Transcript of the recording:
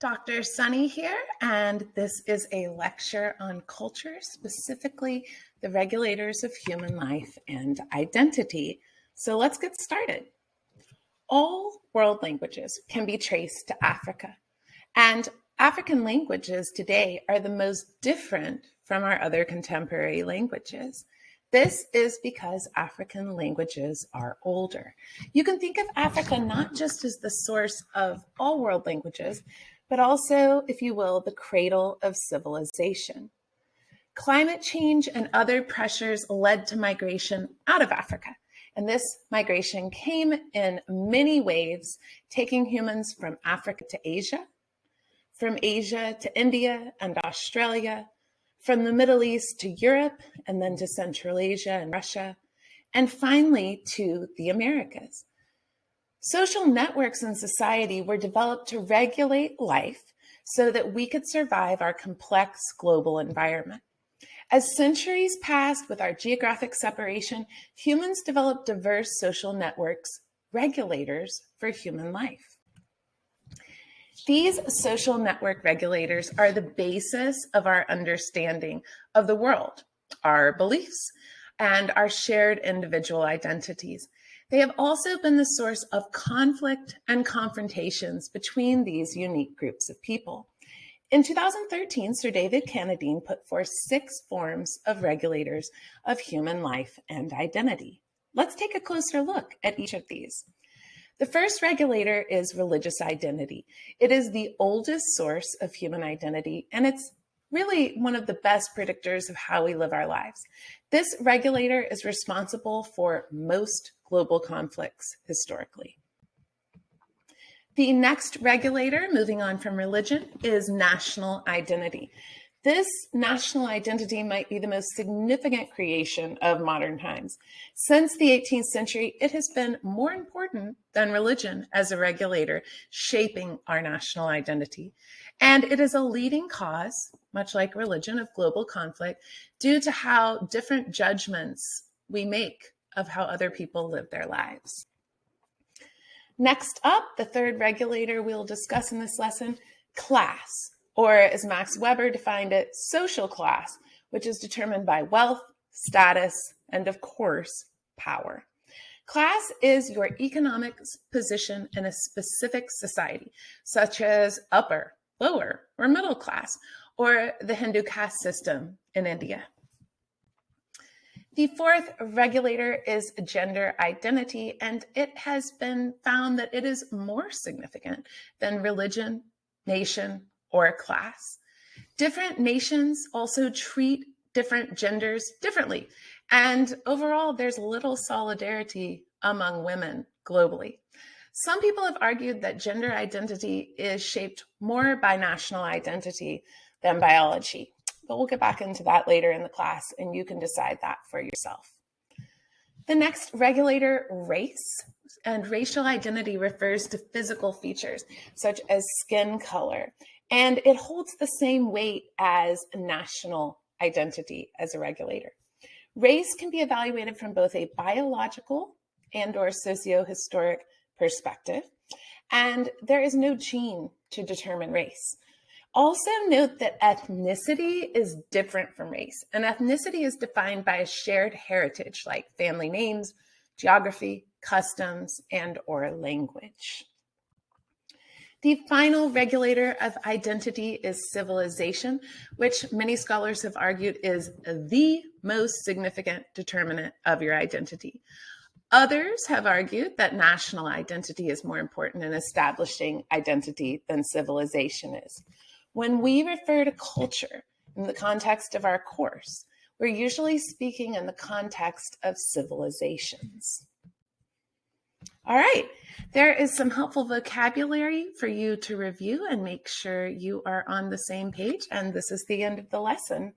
Dr. Sunny here, and this is a lecture on culture, specifically the regulators of human life and identity. So let's get started. All world languages can be traced to Africa, and African languages today are the most different from our other contemporary languages. This is because African languages are older. You can think of Africa not just as the source of all world languages, but also, if you will, the cradle of civilization. Climate change and other pressures led to migration out of Africa. And this migration came in many waves, taking humans from Africa to Asia, from Asia to India and Australia, from the Middle East to Europe, and then to Central Asia and Russia, and finally to the Americas. Social networks in society were developed to regulate life so that we could survive our complex global environment. As centuries passed with our geographic separation, humans developed diverse social networks, regulators for human life. These social network regulators are the basis of our understanding of the world, our beliefs, and our shared individual identities. They have also been the source of conflict and confrontations between these unique groups of people. In 2013, Sir David Cannadine put forth six forms of regulators of human life and identity. Let's take a closer look at each of these. The first regulator is religious identity. It is the oldest source of human identity, and it's really one of the best predictors of how we live our lives. This regulator is responsible for most global conflicts historically. The next regulator, moving on from religion, is national identity. This national identity might be the most significant creation of modern times. Since the 18th century, it has been more important than religion as a regulator, shaping our national identity. And it is a leading cause, much like religion, of global conflict due to how different judgments we make of how other people live their lives. Next up, the third regulator we'll discuss in this lesson, class, or as Max Weber defined it, social class, which is determined by wealth, status, and of course, power. Class is your economic position in a specific society, such as upper, lower, or middle class, or the Hindu caste system in India. The fourth regulator is gender identity, and it has been found that it is more significant than religion, nation, or class. Different nations also treat different genders differently. And overall, there's little solidarity among women globally. Some people have argued that gender identity is shaped more by national identity than biology but we'll get back into that later in the class and you can decide that for yourself. The next regulator, race, and racial identity refers to physical features such as skin color, and it holds the same weight as national identity as a regulator. Race can be evaluated from both a biological and or socio-historic perspective, and there is no gene to determine race. Also note that ethnicity is different from race. And ethnicity is defined by a shared heritage like family names, geography, customs, and or language. The final regulator of identity is civilization, which many scholars have argued is the most significant determinant of your identity. Others have argued that national identity is more important in establishing identity than civilization is. When we refer to culture in the context of our course, we're usually speaking in the context of civilizations. All right, there is some helpful vocabulary for you to review and make sure you are on the same page. And this is the end of the lesson.